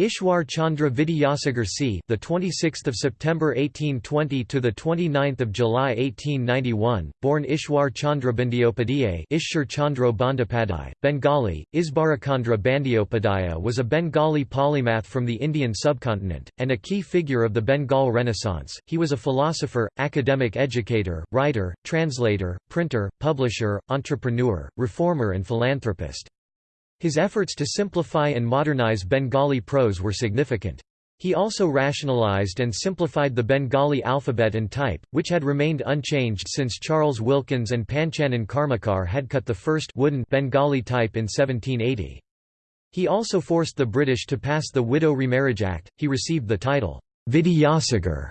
Ishwar Chandra Vidyasagar c. the 26th of September 1820 to the 29th of July 1891, born Ishwar Chandra Chandra Bandyopadhyay, Bengali, Isbarakandra Bandyopadhyaya was a Bengali polymath from the Indian subcontinent and a key figure of the Bengal Renaissance. He was a philosopher, academic educator, writer, translator, printer, publisher, entrepreneur, reformer and philanthropist. His efforts to simplify and modernize Bengali prose were significant. He also rationalized and simplified the Bengali alphabet and type, which had remained unchanged since Charles Wilkins and Panchanan Karmakar had cut the first wooden Bengali type in 1780. He also forced the British to pass the Widow Remarriage Act. He received the title Vidyasagar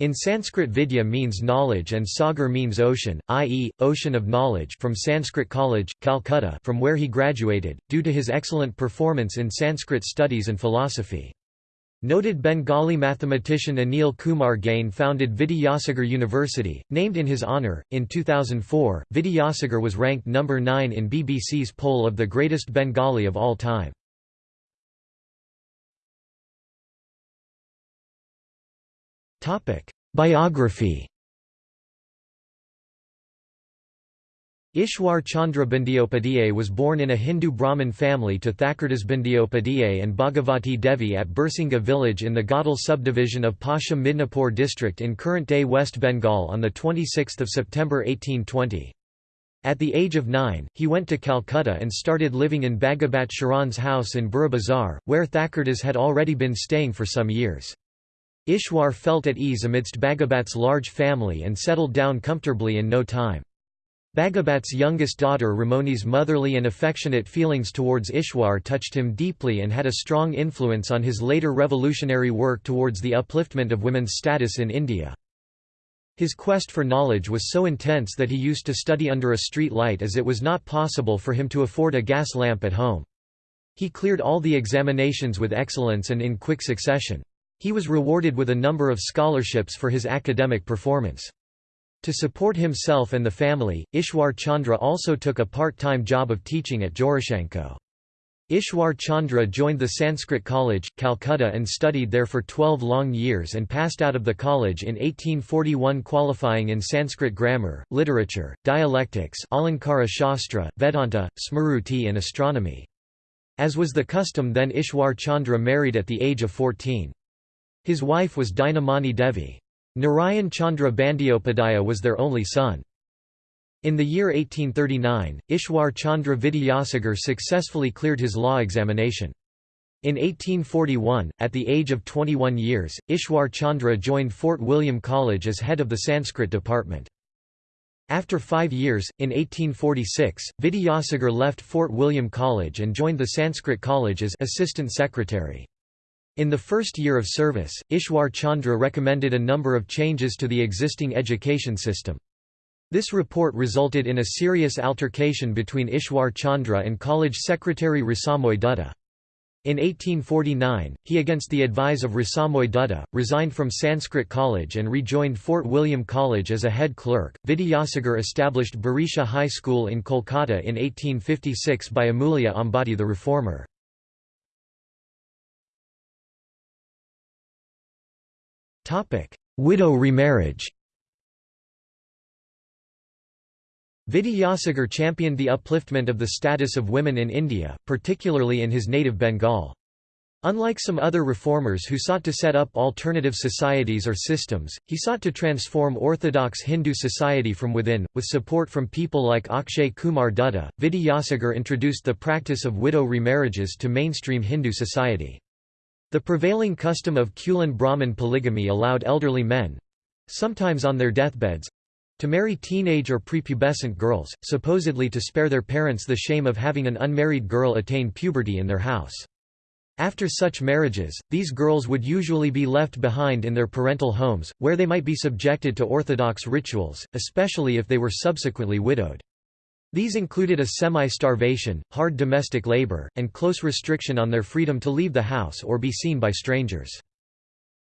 in Sanskrit Vidya means knowledge and Sagar means ocean, i.e., ocean of knowledge from Sanskrit College, Calcutta from where he graduated, due to his excellent performance in Sanskrit studies and philosophy. Noted Bengali mathematician Anil Kumar Gain founded Vidyasagar University, named in his honour. In 2004, Vidyasagar was ranked number 9 in BBC's poll of the greatest Bengali of all time. Biography Ishwar Chandra Bandyopadhyay was born in a Hindu Brahmin family to Thakurdas Bandyopadhyay and Bhagavati Devi at Birsingha village in the Ghatal subdivision of Paschim Midnapur district in current-day West Bengal on 26 September 1820. At the age of nine, he went to Calcutta and started living in Bhagavat Charan's house in Burra Bazar, where Thakurdas had already been staying for some years. Ishwar felt at ease amidst Bhagavat's large family and settled down comfortably in no time. Bhagavat's youngest daughter Ramoni's motherly and affectionate feelings towards Ishwar touched him deeply and had a strong influence on his later revolutionary work towards the upliftment of women's status in India. His quest for knowledge was so intense that he used to study under a street light as it was not possible for him to afford a gas lamp at home. He cleared all the examinations with excellence and in quick succession. He was rewarded with a number of scholarships for his academic performance. To support himself and the family, Ishwar Chandra also took a part-time job of teaching at Jorasanko. Ishwar Chandra joined the Sanskrit College, Calcutta and studied there for 12 long years and passed out of the college in 1841 qualifying in Sanskrit grammar, literature, dialectics Alankara Shastra, Vedanta, Smruti and astronomy. As was the custom then Ishwar Chandra married at the age of 14. His wife was Dinamani Devi. Narayan Chandra Bandyopadhyaya was their only son. In the year 1839, Ishwar Chandra Vidyasagar successfully cleared his law examination. In 1841, at the age of 21 years, Ishwar Chandra joined Fort William College as head of the Sanskrit department. After five years, in 1846, Vidyasagar left Fort William College and joined the Sanskrit College as assistant secretary. In the first year of service, Ishwar Chandra recommended a number of changes to the existing education system. This report resulted in a serious altercation between Ishwar Chandra and college secretary Rasamoy Dutta. In 1849, he against the advice of Rasamoy Dutta, resigned from Sanskrit College and rejoined Fort William College as a head clerk. Vidyasagar established Barisha High School in Kolkata in 1856 by Amulya Ambati the reformer. Widow remarriage Vidyasagar championed the upliftment of the status of women in India, particularly in his native Bengal. Unlike some other reformers who sought to set up alternative societies or systems, he sought to transform orthodox Hindu society from within. With support from people like Akshay Kumar Dutta, Vidyasagar introduced the practice of widow remarriages to mainstream Hindu society. The prevailing custom of Kulin Brahmin polygamy allowed elderly men—sometimes on their deathbeds—to marry teenage or prepubescent girls, supposedly to spare their parents the shame of having an unmarried girl attain puberty in their house. After such marriages, these girls would usually be left behind in their parental homes, where they might be subjected to orthodox rituals, especially if they were subsequently widowed. These included a semi-starvation, hard domestic labor, and close restriction on their freedom to leave the house or be seen by strangers.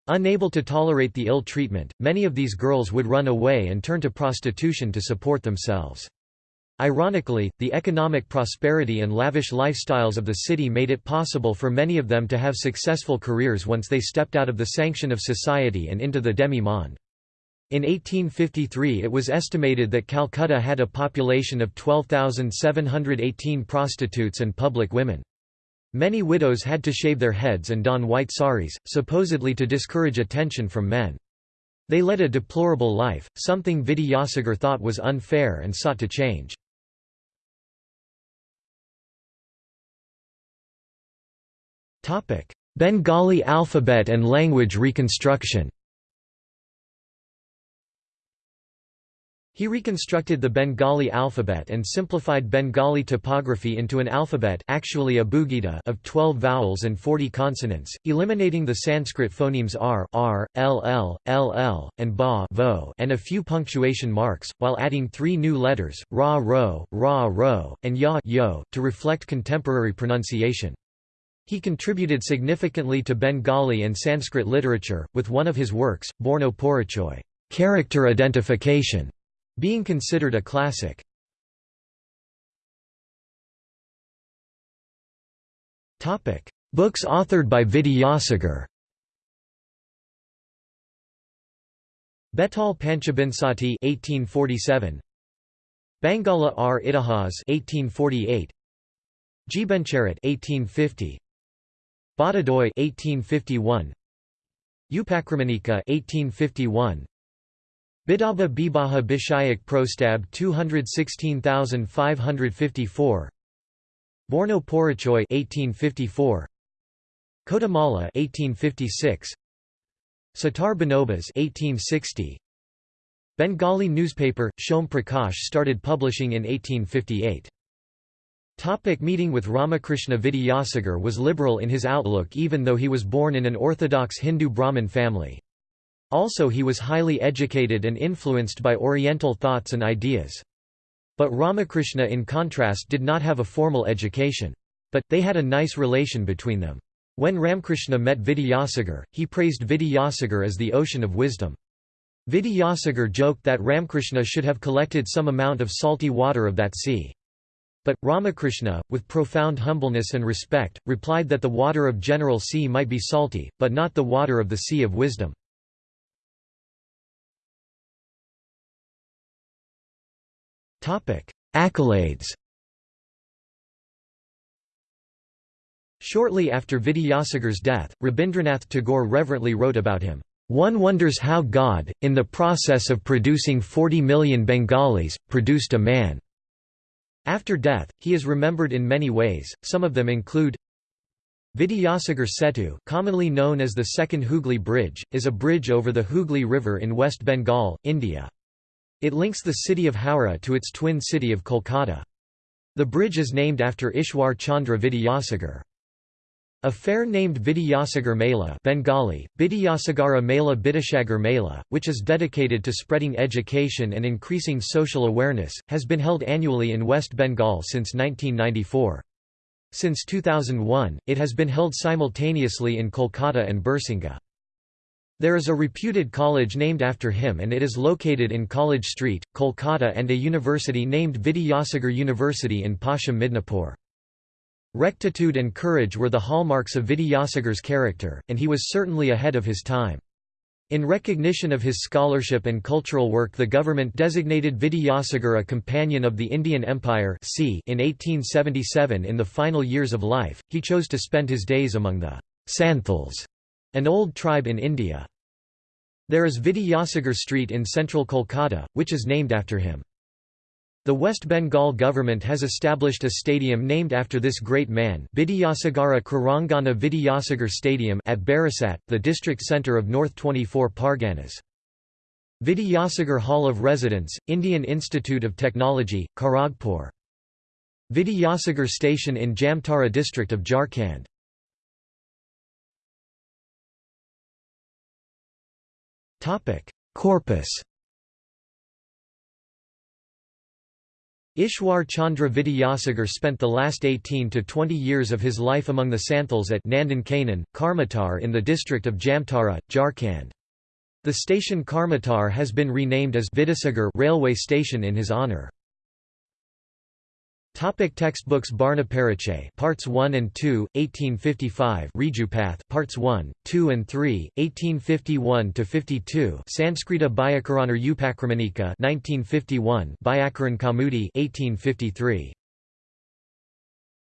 Unable to tolerate the ill treatment, many of these girls would run away and turn to prostitution to support themselves. Ironically, the economic prosperity and lavish lifestyles of the city made it possible for many of them to have successful careers once they stepped out of the sanction of society and into the demi-monde. In 1853 it was estimated that Calcutta had a population of 12,718 prostitutes and public women. Many widows had to shave their heads and don white saris, supposedly to discourage attention from men. They led a deplorable life, something Vidyasagar thought was unfair and sought to change. Bengali alphabet and language reconstruction He reconstructed the Bengali alphabet and simplified Bengali typography into an alphabet actually abugida of 12 vowels and 40 consonants, eliminating the Sanskrit phonemes r, r, ll, ll, and ba vo and a few punctuation marks, while adding three new letters, ra ro, ra ro, and ya yo, to reflect contemporary pronunciation. He contributed significantly to Bengali and Sanskrit literature, with one of his works, Borno Porichoy character identification", being considered a classic. Books authored by Vidyasagar Betal Panchabinsati 1847 Bangala R. Itihas 1848 Jeebancharit 1850 Bhattadoi 1851 Upakramanika 1851 Bidaba Bibaha Bishayak Prostab 216554 Borno Porichoy 1854 Kotamala 1856 Sitar Banobas 1860 Bengali newspaper Shom Prakash started publishing in 1858 Topic meeting with Ramakrishna Vidyasagar was liberal in his outlook even though he was born in an orthodox Hindu Brahmin family. Also he was highly educated and influenced by Oriental thoughts and ideas. But Ramakrishna in contrast did not have a formal education. But, they had a nice relation between them. When Ramkrishna met Vidyasagar, he praised Vidyasagar as the ocean of wisdom. Vidyasagar joked that Ramkrishna should have collected some amount of salty water of that sea. But, Ramakrishna, with profound humbleness and respect, replied that the water of general sea might be salty, but not the water of the sea of wisdom. Accolades Shortly after Vidyasagar's death, Rabindranath Tagore reverently wrote about him, "...one wonders how God, in the process of producing 40 million Bengalis, produced a man." After death, he is remembered in many ways, some of them include Vidyasagar Setu commonly known as the Second Hooghly Bridge, is a bridge over the Hooghly River in West Bengal, India. It links the city of Howrah to its twin city of Kolkata. The bridge is named after Ishwar Chandra Vidyasagar. A fair named Vidyasagar Mela Bengali, Bidyasagara Mela Bidishagar Mela, which is dedicated to spreading education and increasing social awareness, has been held annually in West Bengal since 1994. Since 2001, it has been held simultaneously in Kolkata and Birsingha. There is a reputed college named after him and it is located in College Street, Kolkata and a university named Vidyasagar University in Paschim Midnapore. Rectitude and courage were the hallmarks of Vidyasagar's character, and he was certainly ahead of his time. In recognition of his scholarship and cultural work the government designated Vidyasagar a Companion of the Indian Empire in 1877 in the final years of life, he chose to spend his days among the Santhals an old tribe in India. There is Vidyasagar Street in central Kolkata, which is named after him. The West Bengal government has established a stadium named after this great man Vidyasagara Karangana Vidyasagar Stadium at Barasat, the district centre of North 24 Parganas. Vidyasagar Hall of Residence, Indian Institute of Technology, Kharagpur. Vidyasagar Station in Jamtara district of Jharkhand. Corpus Ishwar Chandra Vidyasagar spent the last 18 to 20 years of his life among the Santhals at Nandankanan, Karmatar in the district of Jamtara, Jharkhand. The station Karmatar has been renamed as Vidyasagar railway station in his honour. Topic textbooks Barna Pariche Parts 1 and 2, 1855 Rijupath Parts 1, 2 and 3, 1851–52 Sanskrita Byakaranar Upakramnika 1951 Byakaran Kaumudi 1853